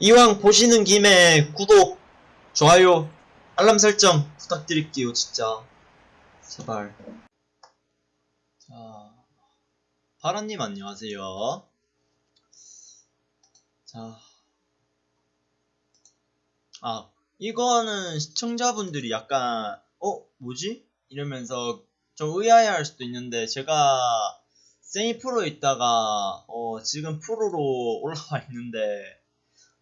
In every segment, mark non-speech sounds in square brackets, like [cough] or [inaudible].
이왕 보시는 김에 구독, 좋아요, 알람 설정 부탁드릴게요, 진짜. 제발. 자, 파라님 안녕하세요. 자. 아, 이거는 시청자분들이 약간, 어, 뭐지? 이러면서 좀 의아해 할 수도 있는데, 제가 세미 프로 있다가, 어, 지금 프로로 올라와 있는데,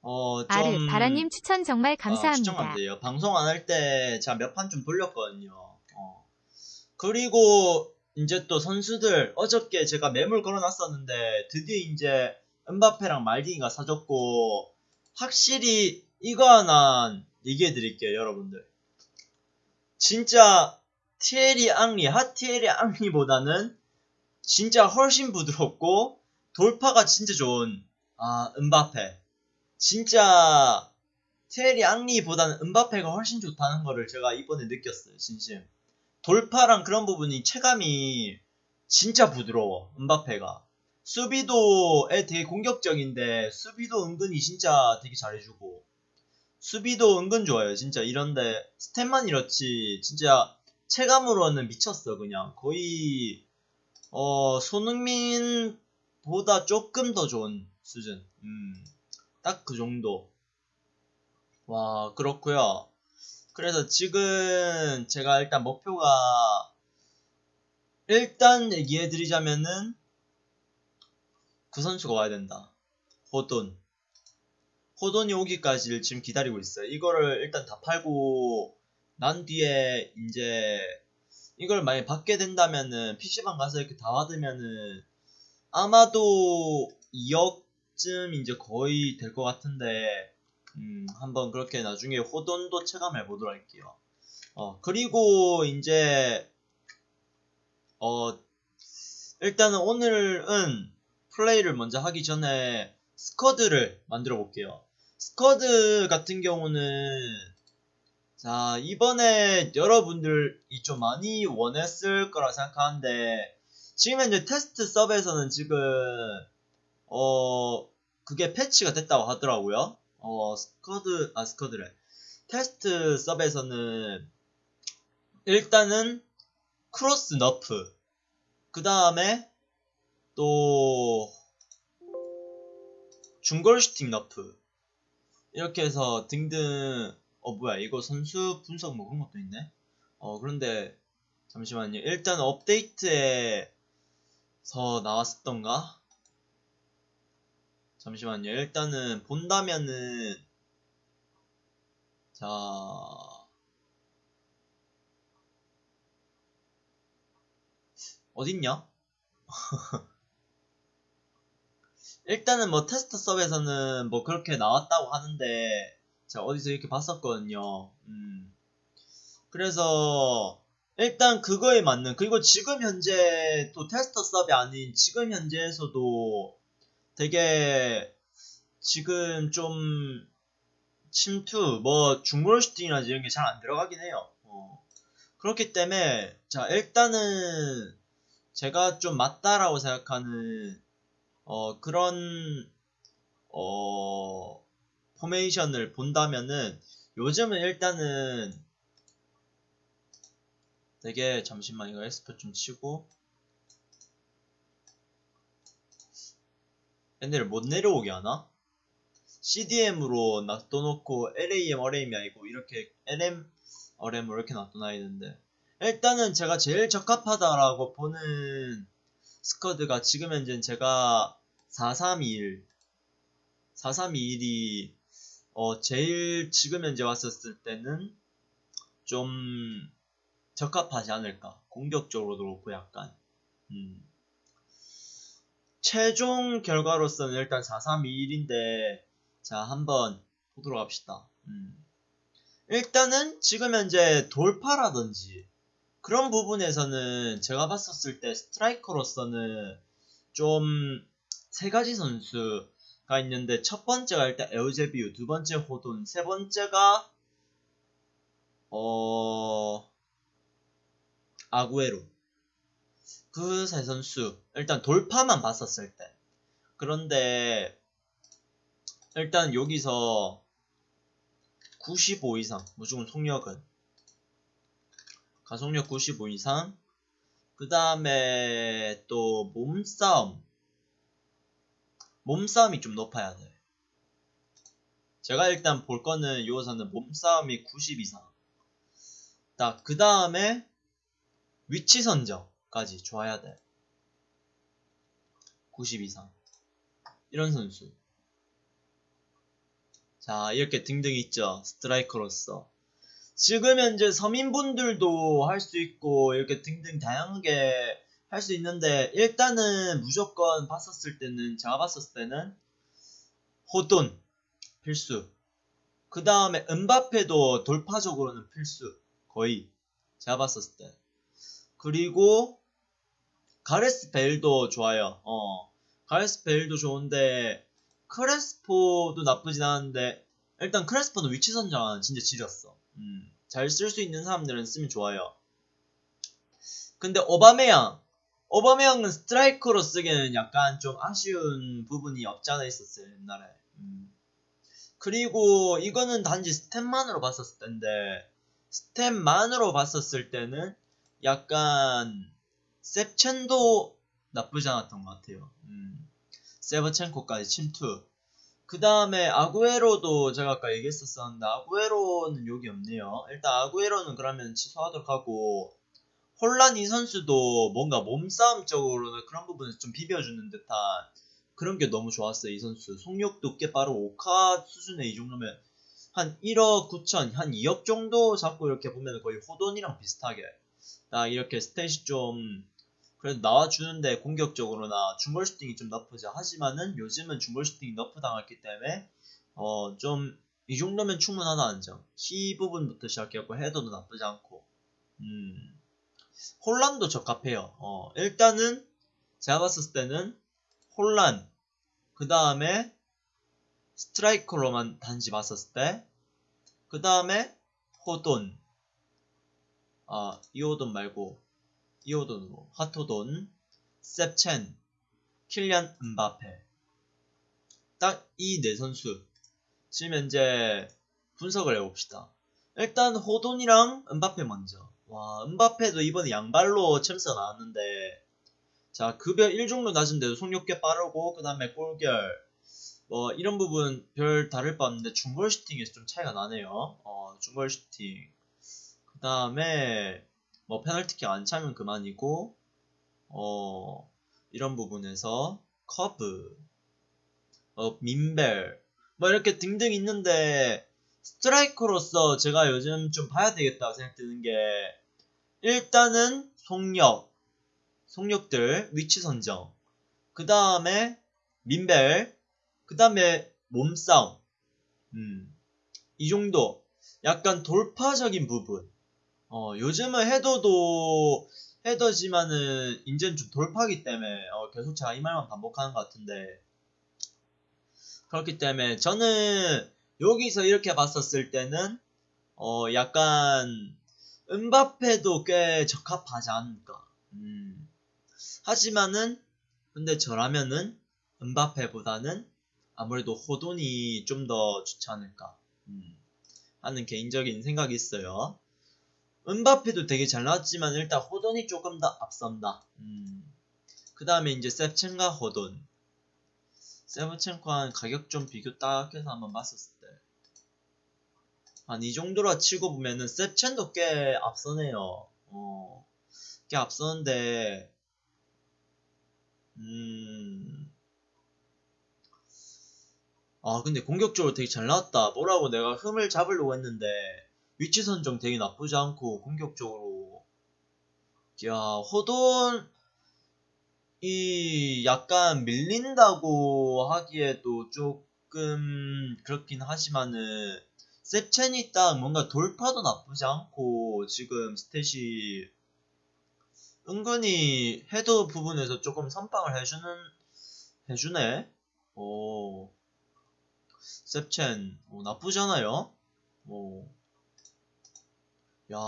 어, 좀. 아르 바라님 추천 정말 아, 감사합니다. 추천 감사해요. 방송 안 할 때 제가 몇 판 좀 돌렸거든요. 어. 그리고 이제 또 선수들 어저께 제가 매물 걸어놨었는데 드디어 이제 은바페랑 말디니가 사줬고 확실히 이거 하나 얘기해 드릴게요, 여러분들. 진짜 티에리 앙리, 하티에리 앙리보다는 진짜 훨씬 부드럽고 돌파가 진짜 좋은 아 은바페. 진짜 테리 앙리보다는 은바페가 훨씬 좋다는 거를 제가 이번에 느꼈어요, 진심. 돌파랑 그런 부분이 체감이 진짜 부드러워, 은바페가. 수비도에 되게 공격적인데, 수비도 은근히 진짜 되게 잘해주고, 수비도 은근 좋아요, 진짜. 이런데, 스탯만 이렇지, 진짜 체감으로는 미쳤어, 그냥. 거의, 어, 손흥민보다 조금 더 좋은 수준. 음. 딱 그 정도. 와, 그렇고요 그래서 지금 제가 일단 목표가 일단 얘기해 드리자면은 그 선수가 와야 된다. 호돈. 호돈이 오기까지를 지금 기다리고 있어요. 이거를 일단 다 팔고 난 뒤에 이제 이걸 만약에 받게 된다면은 PC방 가서 이렇게 다 받으면은 아마도 2억 쯤 이제 거의 될 것 같은데 음, 한번 그렇게 나중에 호돈도 체감해 보도록 할게요. 어, 그리고 이제, 어, 일단은 오늘은 플레이를 먼저 하기 전에 스쿼드를 만들어 볼게요. 스쿼드 같은 경우는, 자, 이번에 여러분들이 좀 많이 원했을 거라 생각하는데, 지금 현재 테스트 서버에서는 지금, 어, 그게 패치가 됐다고 하더라고요. 어, 스쿼드, 아, 스쿼드래. 테스트 서버에서는 일단은 크로스 nerf. 그 다음에 또 중골 슈팅 너프. 이렇게 해서 등등, 어, 뭐야, 이거 선수 분석 뭐 그런 것도 있네? 어, 그런데, 잠시만요. 일단 업데이트에서 나왔었던가? 잠시만요. 일단은 본다면은 자 어딨냐? [laughs] 일단은 뭐 테스트 서버에서는 뭐 그렇게 나왔다고 하는데 제가 어디서 이렇게 봤었거든요. 음. 그래서 일단 그거에 맞는 그리고 지금 현재 또 테스터 서버 아닌 지금 현재에서도 되게 지금 좀 침투 뭐 중골 슈팅이나 이런 게 잘 안 들어가긴 해요. 어. 그렇기 때문에 자 일단은 제가 좀 맞다라고 생각하는 어 그런 어 포메이션을 본다면은 요즘은 일단은 되게 잠시만 이거 엑스포 좀 치고 얘네를 못 내려오게 하나? CDM으로 놔둬놓고 LAM, RM이 아니고 이렇게 LM, RM으로 이렇게 놔둬놔야 되는데 일단은 제가 제일 적합하다라고 보는 스쿼드가 지금 현재는 제가 4321 4321이 어 제일 지금 현재 왔었을 때는 좀 적합하지 않을까 공격적으로도 그렇고 약간 음. 최종 결과로서는 일단 4321인데 자 한번 보도록 합시다. 음. 일단은 지금 현재 돌파라든지 그런 부분에서는 제가 봤었을 때 스트라이커로서는 좀 세 가지 선수가 있는데 첫 번째가 일단 에우제비우, 두 번째 호돈, 세 번째가 어 아구에로 그 세 선수 일단 돌파만 봤었을 때. 그런데 일단 여기서 95 이상 무조건 속력은. 가속력 95 이상. 그 다음에 또 몸싸움. 몸싸움이 좀 높아야 돼. 제가 일단 볼 거는 요거서는 몸싸움이 90 이상. 딱 그 다음에 위치 선정 까지 좋아야 돼. 90 이상. 이런 선수. 자, 이렇게 등등 있죠. 스트라이커로서. 지금 현재 서민분들도 할 수 있고, 이렇게 등등 다양하게 할 수 있는데, 일단은 무조건 봤었을 때는, 제가 봤었을 때는, 호돈, 필수. 그 다음에 은바페도 돌파적으로는 필수. 거의. 제가 봤었을 때. 그리고 가레스 베일도 좋아요. 어. 가레스 베일도 좋은데 크레스포도 나쁘진 않은데 일단 크레스포는 위치 선정은 진짜 지렸어. 음. 잘 쓸 수 있는 사람들은 쓰면 좋아요. 근데 오바메양 오바메양은 스트라이커로 쓰기에는 약간 좀 아쉬운 부분이 없지 않아 있었어요 옛날에. 음. 그리고 이거는 단지 stat만으로 봤었을 텐데 스탯만으로 봤었을 때는 약간 셉첸도 나쁘지 않았던 것 같아요. 음. 세버첸코까지 침투. 그 다음에 아구에로도 제가 아까 얘기했었었는데 아구에로는 여기 없네요. 일단 아구에로는 그러면 취소하도록 하고 혼란 이 선수도 뭔가 몸싸움적으로는 그런 부분에서 좀 비벼주는 듯한 그런 게 너무 좋았어요. 이 선수 속력도 꽤 빠르고 오카 수준의 이 정도면 한 1억 9천, 한 2억 정도 잡고 이렇게 보면 거의 호돈이랑 비슷하게 딱 이렇게 stat이 좀 그래도 나와주는데 공격적으로나 중거리 슈팅이 좀 나쁘죠. 하지만은 요즘은 중거리 슈팅이 nerf 당했기 때문에 어 좀 이 정도면 충분하다는 점. 키 부분부터 시작해갖고 헤더도 나쁘지 않고 음 혼란도 적합해요. 어 일단은 제가 봤을 때는 혼란 그 다음에 스트라이커로만 단지 봤었을 때 그 다음에 호돈 아 이호돈 말고 이호돈으로 하토돈 셉첸 킬리안 음바페. 딱 이 네 선수. 지금 현재 분석을 해봅시다. 일단 호돈이랑 음바페 먼저. 와 음바페도 이번에 양발로 챔스가 나왔는데. 자 급여 1 정도 낮은데도 속력 꽤 빠르고 그 다음에 골결. 뭐 이런 부분 별 다를 바 없는데 중거리 슈팅에서 좀 차이가 나네요. 어 중거리 슈팅. 그 다음에 뭐 페널티킥 안 차면 그만이고 어 이런 부분에서 커브 어 민밸 뭐 이렇게 등등 있는데 스트라이커로서 제가 요즘 좀 봐야 되겠다 생각드는 게 일단은 속력 속력들 위치 선정 그 다음에 민벨 그 다음에 몸싸움. 음, 이 정도 약간 돌파적인 부분 어, 요즘은 헤더도 헤더지만은 이제는 좀 돌파기 때문에 어, 계속 제가 이 말만 반복하는 것 같은데 그렇기 때문에 저는 여기서 이렇게 봤었을 때는 어, 약간 은바페도 꽤 적합하지 않을까. 음. 하지만은 근데 저라면은 은바페보다는 아무래도 호돈이 좀 더 좋지 않을까 음. 하는 개인적인 생각이 있어요. 은바페도 되게 잘 나왔지만 일단 호돈이 조금 더 앞선다. 음. 그 다음에 이제 셉첸과 호돈. 세븐첸과는 가격 좀 비교 딱 해서 한번 봤었을 때. 한 이 정도로 치고 보면은 셉첸도 꽤 앞서네요. 어. 꽤 앞서는데, 음. 아, 근데 공격적으로 되게 잘 나왔다. 뭐라고 내가 흠을 잡으려고 했는데, 위치 선정 되게 나쁘지 않고 공격적으로. 야 호돈 이 약간 밀린다고 하기에도 조금 그렇긴 하지만은 셉첸이 딱 뭔가 돌파도 나쁘지 않고 지금 스탯이 은근히 헤더 부분에서 조금 선빵을 해주는 해주네. 오. 셉첸 오, 나쁘잖아요. 오 야,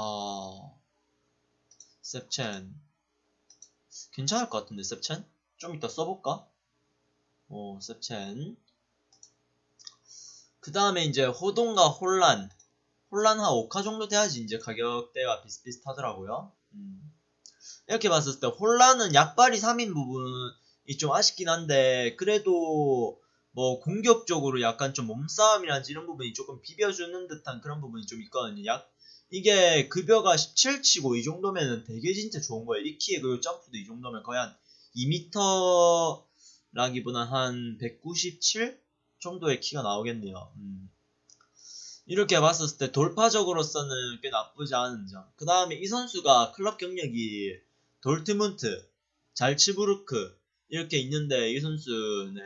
셉첸. 괜찮을 것 같은데, 셉첸? 좀 이따 써볼까? 어, 셉첸. 그 다음에 이제 호돈과 혼란. 혼란 한 5카 정도 돼야지 이제 가격대가 비슷비슷하더라고요. 음. 이렇게 봤을 때 혼란은 약발이 3인 부분이 좀 아쉽긴 한데 그래도 뭐 공격적으로 약간 좀 몸싸움이란지 이런 부분이 조금 비벼주는 듯한 그런 부분이 좀 있거든요. 약 이게 급여가 17치고 이 정도면은 되게 진짜 좋은 거예요. 이 키에 그 점프도 이 정도면 거의 한 2m 라기보다 한 197 정도의 키가 나오겠네요. 음. 이렇게 봤을 때 돌파적으로서는 꽤 나쁘지 않은 점. 그 다음에 이 선수가 클럽 경력이 돌트문트, 잘츠부르크 이렇게 있는데 이 선수는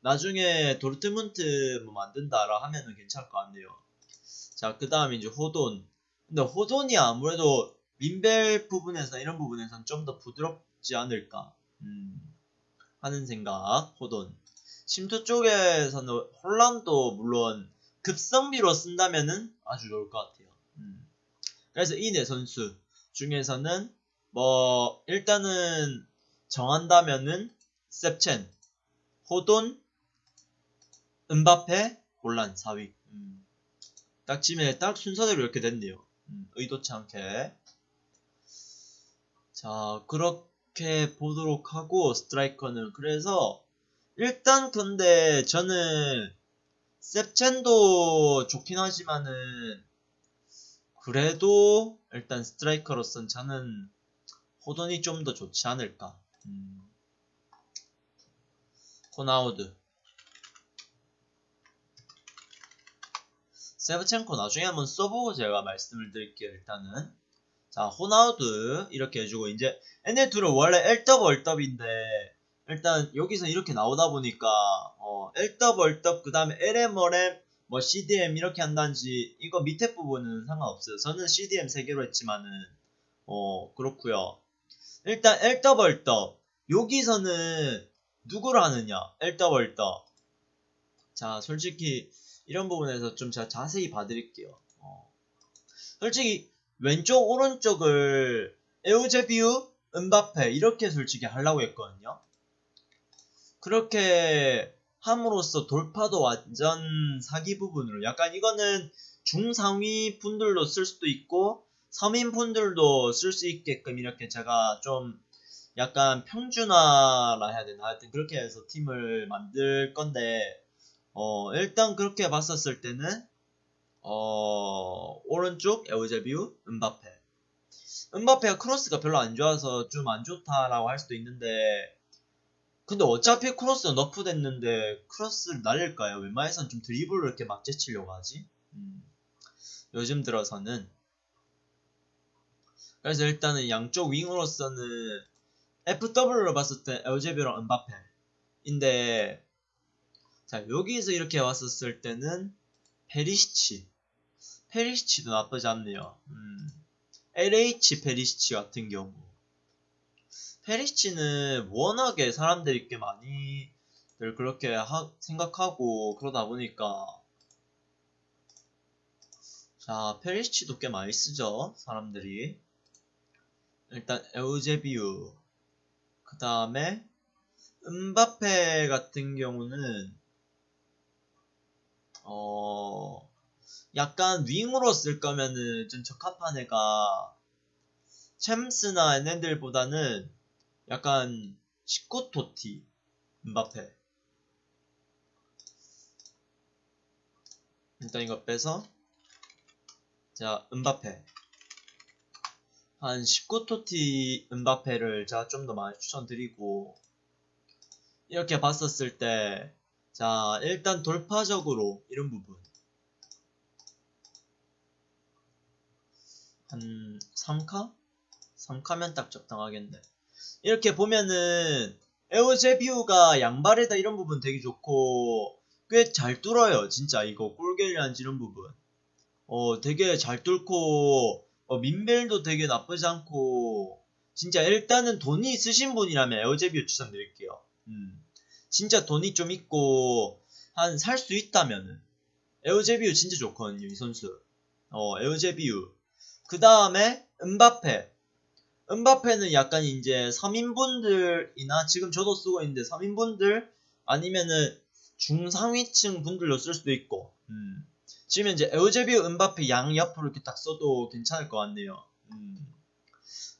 나중에 돌트문트 뭐 만든다라 하면은 괜찮을 것 같네요. 자, 그 다음에 이제 호돈. 근데 호돈이 아무래도 민벨 부분에서 이런 부분에서는 좀더 부드럽지 않을까 음, 하는 생각. 호돈. 심투 쪽에서는 혼란도 물론 급성비로 쓴다면은 아주 좋을 것 같아요. 음. 그래서 이 네 선수 중에서는 뭐 일단은 정한다면은 셉첸, 호돈, 은바페, 혼란 4위. 음. 딱 지면 딱 순서대로 이렇게 됐네요. 음, 의도치 않게. 자 그렇게 보도록 하고 스트라이커는 그래서 일단 근데 저는 셉첸도 좋긴 하지만은 그래도 일단 스트라이커로선 저는 호돈이 좀 더 좋지 않을까. 음. 호나우드 세브첸코 나중에 한번 써보고 제가 말씀을 드릴게요 일단은. 자 호나우드 이렇게 해주고 이제 얘네 둘은 원래 LW RW인데 일단 여기서 이렇게 나오다 보니까 어, LW RW 그 다음에 LM RM 뭐 CDM 이렇게 한다든지 이거 밑에 부분은 상관없어요. 저는 CDM 3개로 했지만은 어 그렇구요. 일단 LW RW 여기서는 누구를 하느냐? LW RW 자 솔직히 이런 부분에서 좀 제가 자세히 봐드릴게요. 어. 솔직히 왼쪽 오른쪽을 에우제비우 은바페 이렇게 솔직히 하려고 했거든요. 그렇게 함으로써 돌파도 완전 사기 부분으로 약간 이거는 중상위 분들도 쓸 수도 있고 서민 분들도 쓸 수 있게끔 이렇게 제가 좀 약간 평준화라 해야 되나? 하여튼 그렇게 해서 팀을 만들 건데 어 일단 그렇게 봤었을 때는 어 오른쪽 에우제비우 은바페 은바페가 크로스가 별로 안 좋아서 좀 안 좋다라고 할 수도 있는데 근데 어차피 크로스 nerf 됐는데 크로스를 날릴까요? 웬만해선 좀 드리블을 이렇게 막 제치려고 하지? 음. 요즘 들어서는 그래서 일단은 양쪽 윙으로서는 FW로 봤을 때 에우제비오랑 은바페인데 자 여기서 이렇게 왔었을 때는 페리시치. 페리시치도 나쁘지 않네요. 음. LH 페리시치 같은 경우. 페리시치는 워낙에 사람들이 꽤 많이들 그렇게 하, 생각하고 그러다 보니까. 자 페리시치도 꽤 많이 쓰죠 사람들이. 일단 에우제비우 그 다음에 은바페 같은 경우는 어 약간 윙으로 쓸 거면은 좀 적합한 애가 챔스나 얘네들보다는 약간 시코토티 은바페. 일단 이거 빼서. 자 은바페. 한 19토티 은바페를 제가 좀 더 많이 추천드리고 이렇게 봤었을 때 자 일단 돌파적으로 이런 부분. 한 3카? 3카면 딱 적당하겠네. 이렇게 보면은 에어제비우가 양발에다 이런 부분 되게 좋고 꽤 잘 뚫어요 진짜. 이거 꿀겔리한지 이런 부분. 어 되게 잘 뚫고 어, 민벨도 되게 나쁘지 않고. 진짜 일단은 돈이 있으신 분이라면 에어제비우 추천드릴게요. 음 진짜 돈이 좀 있고 한 살 수 있다면은 에어제비우 진짜 좋거든요 이 선수 어 에어제비우 그 다음에 은바페 은바페는 약간 이제 서민분들이나 지금 저도 쓰고 있는데 서민분들 아니면은 중상위층 분들로 쓸 수도 있고 음. 지금 이제 에우제비우 은바페 양 옆으로 이렇게 딱 써도 괜찮을 것 같네요. 음.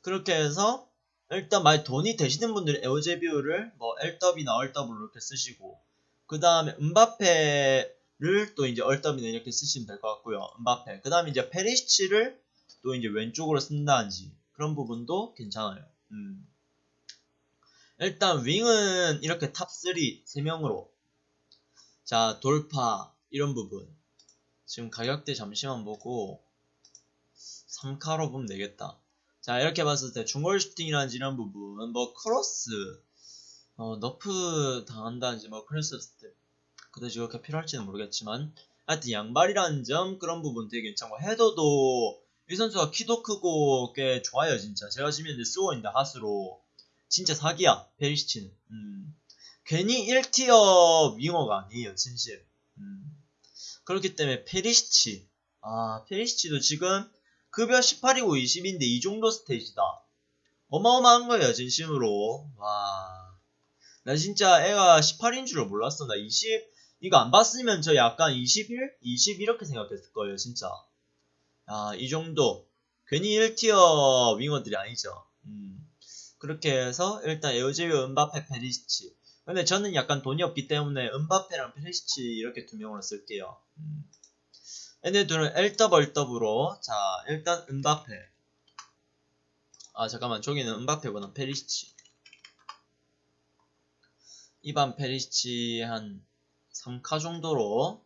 그렇게 해서 일단 만약 돈이 되시는 분들은 에우제비우를 뭐 L더비나 얼더블로 이렇게 쓰시고 그 다음에 은바페를 또 이제 얼더비나 이렇게 쓰시면 될 것 같고요. 은바페. 그 다음에 이제 페리시치를 또 이제 왼쪽으로 쓴다든지 그런 부분도 괜찮아요. 음. 일단 윙은 이렇게 top 3 3명으로 자 돌파 이런 부분 지금 가격대 잠시만 보고 3카로 보면 되겠다 자 이렇게 봤을 때 중거리 슈팅이라든지 이런 부분 뭐 크로스 어, nerf 당한다든지 뭐 크로스 stat 그다지 그렇게 필요할지는 모르겠지만 하여튼 양발이라는 점 그런 부분 되게 괜찮고 헤더도 이 선수가 키도 크고 꽤 좋아요 진짜. 제가 지금 이제 쓰고 있는데 하수로. 진짜 사기야 페리시치는. 음. 괜히 1tier 윙어가 아니에요 진심. 음. 그렇기 때문에 페리시치. 아 페리시치도 지금 급여 18이고 20인데 이 정도 스테이지다. 어마어마한 거예요 진심으로. 와 나 진짜 애가 18인 줄을 몰랐어. 나 20 이거 안 봤으면 저 약간 21? 20 이렇게 생각했을 거예요 진짜. 아 이 정도. 괜히 1tier 윙어들이 아니죠. 음. 그렇게 해서 일단 에우제비오 은바페 페리시치. 근데 저는 약간 돈이 없기 때문에 은바페랑 페리시치 이렇게 두 명으로 쓸게요. 음. 얘네들은 엘더벌더브로. 자 일단 은바페. 아 잠깐만. 저기는 은바페보다 페리시치. 이반 페리시치 한 3카 정도로.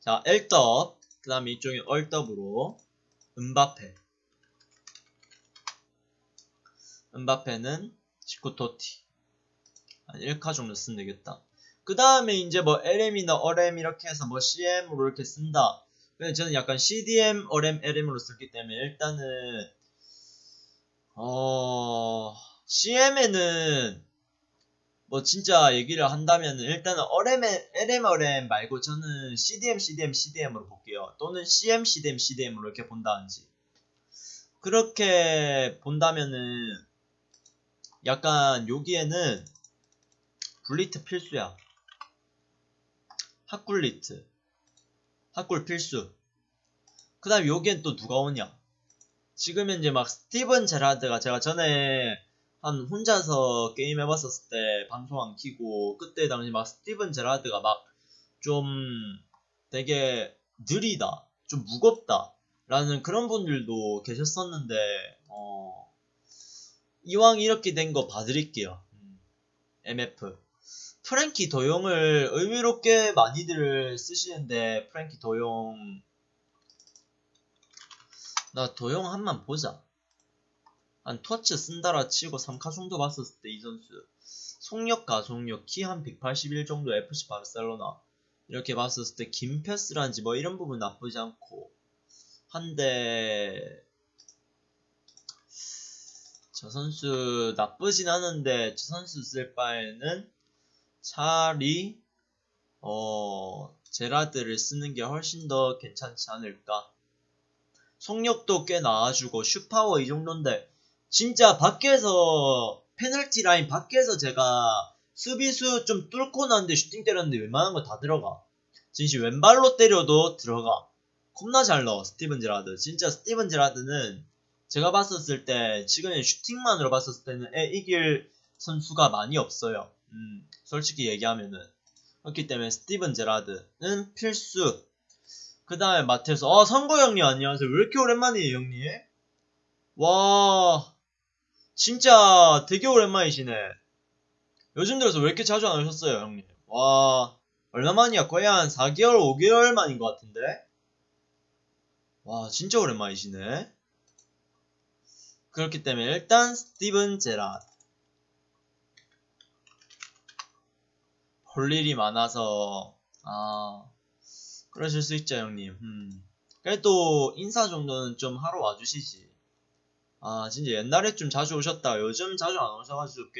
자 엘더 그 다음에 이쪽에 얼더브로. 은바페. 은바페는 시코토티. 한 1카 정도 쓰면 되겠다 그 다음에 이제 뭐 LM이나 RM 이렇게 해서 뭐 CM으로 이렇게 쓴다. 근데 저는 약간 CDM, RM, LM으로 썼기 때문에 일단은 어... CM에는 뭐 진짜 얘기를 한다면 일단은 RM, LM, RM 말고 저는 CDM, CDM, CDM으로 볼게요. 또는 CM, CDM, CDM으로 이렇게 본다든지. 그렇게 본다면은 약간 여기에는 블리트 필수야. 핫굴리트. 핫굴 필수. 그 다음 여기엔 또 누가 오냐. 지금 현재 막 스티븐 제라드가 제가 전에 한 혼자서 게임 해봤었을 때 방송 안 키고 그때 당시 막 스티븐 제라드가 막 좀 되게 느리다. 좀 무겁다. 라는 그런 분들도 계셨었는데 어 이왕 이렇게 된 거 봐드릴게요. MF. 프렝키 더용을 꽤 많이들 쓰시는데 프렝키 더용. 나 도용 한 만 보자. 한 터치 쓴다라 치고 3카 정도 봤었을 때 이 선수. 속력 가속력 키 한 181 정도 FC 바르셀로나. 이렇게 봤었을 때 긴 패스란지 뭐 이런 부분 나쁘지 않고. 한데 저 선수 나쁘진 않은데 저 선수 쓸 바에는 차라리 어 제라드를 쓰는 게 훨씬 더 괜찮지 않을까? 속력도 꽤 나와주고 슛파워 이 정도인데 진짜 밖에서 페널티 라인 밖에서 제가 수비수 좀 뚫고 나는데 슈팅 때렸는데 웬만한 거 다 들어가. 진짜 왼발로 때려도 들어가. 겁나 잘 넣어 스티븐 제라드. 진짜 스티븐 제라드는 제가 봤었을 때 지금 슈팅만으로 봤었을 때는 얘 이길 선수가 많이 없어요. 음, 솔직히 얘기하면은. 그렇기 때문에 스티븐 제라드는 필수. 그 다음에 마테스 아 선거 형님 안녕하세요. 왜 이렇게 오랜만이에요 형님? 와 진짜 되게 오랜만이시네. 요즘 들어서 왜 이렇게 자주 안 오셨어요 형님? 와 얼마만이야? 거의 한 4개월 5개월 만인 것 같은데? 와 진짜 오랜만이시네. 그렇기 때문에 일단 스티븐 제라드 볼 일이 많아서 아 그러실 수 있죠 형님. 음. 그래도 인사 정도는 좀 하러 와주시지. 아 진짜 옛날에 좀 자주 오셨다. 요즘 자주 안 오셔가지고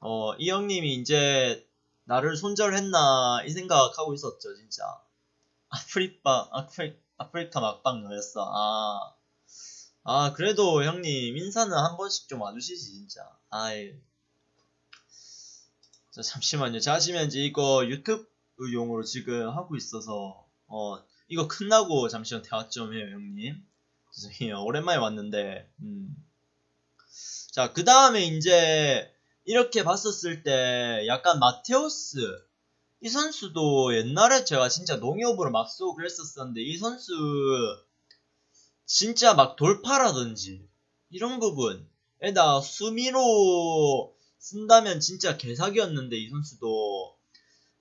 꽤어이 형님이 이제 나를 손절했나 이 생각하고 있었죠 진짜. 아프리카 아프리, 아프리카 막방 너였어. 아, 아 그래도 형님 인사는 한 번씩 좀 와주시지 진짜. 아이 자, 잠시만요. 자, 하시면 이제 이거 유튜브 용으로 지금 하고 있어서 어 이거 끝나고 잠시만 대화 좀 해요 형님 죄송해요 오랜만에 왔는데 음. 자 그 다음에 이제 이렇게 봤었을 때 약간 마테오스 이 선수도 옛날에 제가 진짜 농협으로 막 쏘고 그랬었었는데 이 선수 진짜 막 돌파라든지 이런 부분 에다 수미로 쓴다면 진짜 개사기였는데 이 선수도.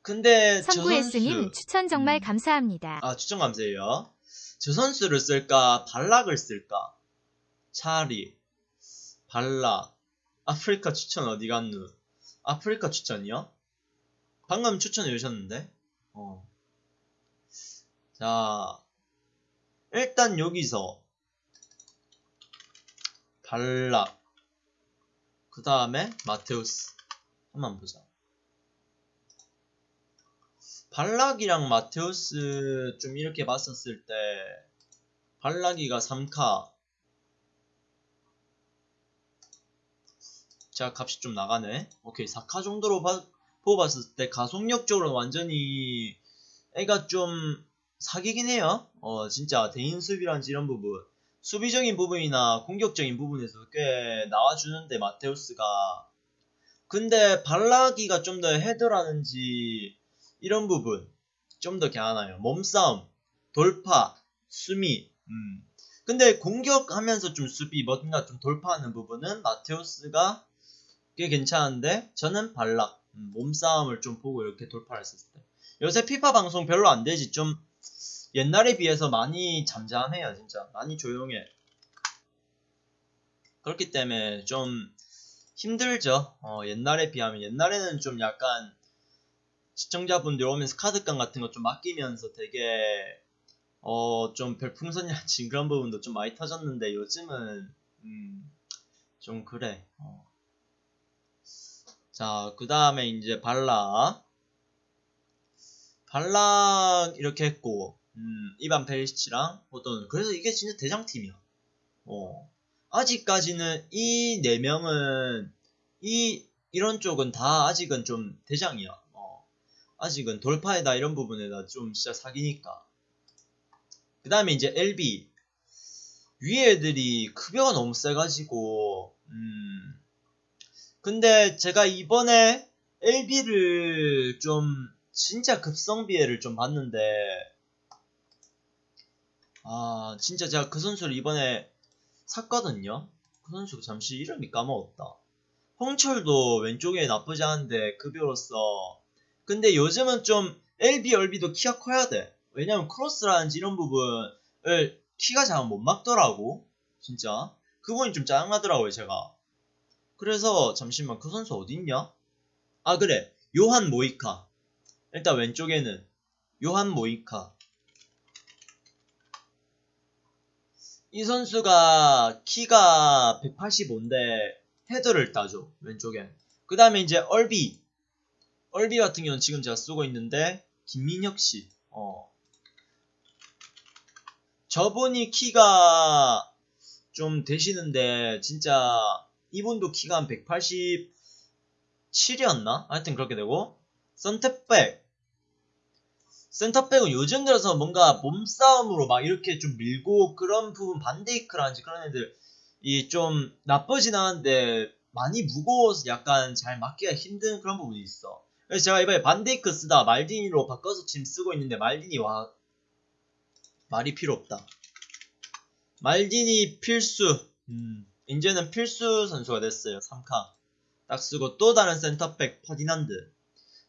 근데 저 선구에스님 선수 추천 정말 음. 감사합니다. 아 추천 감사해요. 저 선수를 쓸까? 발락을 쓸까? 차라리. 발락. 아프리카 추천 어디 갔누? 아프리카 추천이요? 방금 추천해 주셨는데? 어. 자 일단 여기서 발락 그 다음에 마테우스. 한번 보자. 발락이랑 마테우스 좀 이렇게 봤었을 때 발락이가 3카. 자 값이 좀 나가네. 오케이 4카 정도로 봐, 보고 봤을 때 가속력적으로 완전히 애가 좀 사기긴 해요. 어 진짜 대인 수비란지 이런 부분 수비적인 부분이나 공격적인 부분에서 꽤 나와주는데 마테우스가. 근데 발라기가 좀 더 헤드라는지 이런 부분 좀 더 괜찮아요 몸싸움 돌파 수미 음. 근데 공격하면서 좀 수비 뭔가 좀 돌파하는 부분은 마테우스가 꽤 괜찮은데 저는 발락 음, 몸싸움을 좀 보고 이렇게 돌파를 했을 때. 요새 피파 방송 별로 안 되지. 좀 옛날에 비해서 많이 잠잠해요 진짜. 많이 조용해. 그렇기 때문에 좀 힘들죠. 어, 옛날에 비하면. 옛날에는 좀 약간 시청자분들 오면서 카드깡 같은 거 좀 맡기면서 되게 어 좀 별풍선이라든지 [laughs] 그런 부분도 좀 많이 터졌는데 요즘은 음, 좀 그래. 어. 자그 다음에 이제 발락 발락 이렇게 했고 음, 이반 페리시치랑 호돈 그래서 이게 진짜 대장팀이야 어. 아직까지는 이 네 명은 이 이런 쪽은 다 아직은 좀 대장이야 어. 아직은 돌파에다 이런 부분에다 좀 진짜 사기니까 그 다음에 이제 LB 위에 애들이 급여가 너무 세가지고 음 근데 제가 이번에 LB를 좀 진짜 급성비애를 좀 봤는데 아 진짜 제가 그 선수를 이번에 샀거든요. 그 선수 잠시 이름이 까먹었다. 홍철도 왼쪽에 나쁘지 않은데 급여로서. 근데 요즘은 좀 LB, LB도 키가 커야 돼. 왜냐면 크로스라든지 이런 부분을 키가 잘 못 막더라고. 진짜. 그 부분이 좀 짜증나더라고요 제가. 그래서 잠시만 그 선수 어딨냐? 아 그래. 요한 모이카. 일단 왼쪽에는 요한 모이카 이 선수가 키가 185인데 헤더를 따줘 왼쪽에 그 다음에 이제 얼비. 얼비 같은 경우는 지금 제가 쓰고 있는데 김민혁씨. 어. 저분이 키가 좀 되시는데 진짜 이분도 키가 한 187이었나? 하여튼 그렇게 되고. 선택백 센터백은 요즘 들어서 뭔가 몸싸움으로 막 이렇게 좀 밀고 그런 부분 반데이크라든지 그런 애들 이 좀 나쁘진 않은데 많이 무거워서 약간 잘 맞기가 힘든 그런 부분이 있어. 그래서 제가 이번에 반데이크 쓰다 말디니로 바꿔서 지금 쓰고 있는데 말디니 와 말이 필요 없다. 말디니 필수. 음, 이제는 필수 선수가 됐어요. 3카. 딱 쓰고 또 다른 센터백 퍼디난드.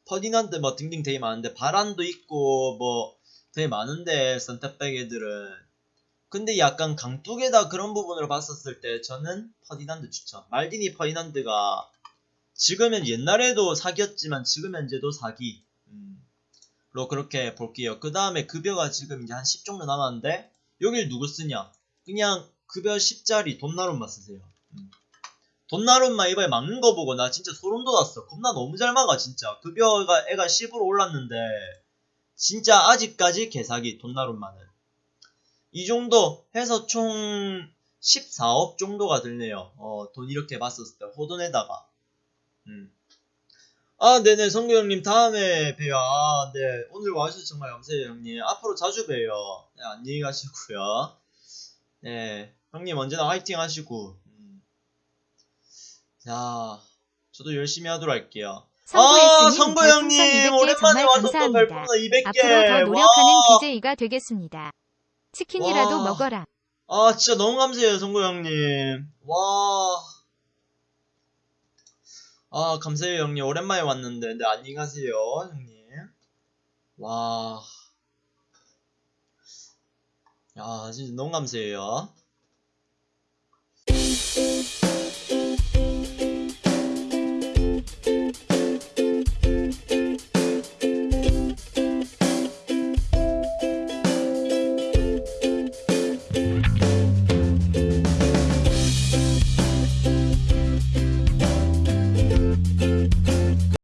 퍼디난드 뭐 등등 되게 많은데 바란도 있고 뭐 되게 많은데 센터백 애들은. 근데 약간 강뚝에다 그런 부분으로 봤었을 때 저는 퍼디난드 추천. 말디니 퍼디난드가 지금은 옛날에도 사기였지만 지금 현재도 사기. 음, 로 그렇게 볼게요. 그 다음에 급여가 지금 이제 한 10 정도 남았는데 여길 누구 쓰냐? 그냥 급여 10짜리 돈나룸만 쓰세요. 음. 돈나룸만 이번에 막는 거 보고 나 진짜 소름 돋았어. 겁나 너무 잘 막아 진짜. 급여가 애가 10으로 올랐는데 진짜 아직까지 개사기 돈나룸만은. 이 정도 해서 총 14억 정도가 들네요. 어, 돈 이렇게 봤었을 때 호돈에다가. 음. 아, 네네, 성구 형님, 다음에 봬요. 아, 네. 오늘 와주셔서 정말 감사해요, 형님. 앞으로 자주 봬요. 네, 안녕히 가시고요. 네, 형님 언제나 화이팅 하시고. 음. 자, 저도 열심히 하도록 할게요. 아, 별풍선 형님, 200개 오랜만에 와서 또. 별풍선 200개. 앞으로 더 노력하는 와. BJ가 되겠습니다. 치킨이라도 와. 먹어라. 아, 진짜 너무 감사해요, 성구 형님. 와. 아, 감사해요, 형님. 오랜만에 왔는데. 네, 안녕히 가세요, 형님. 와. 야, 진짜 너무 감사해요.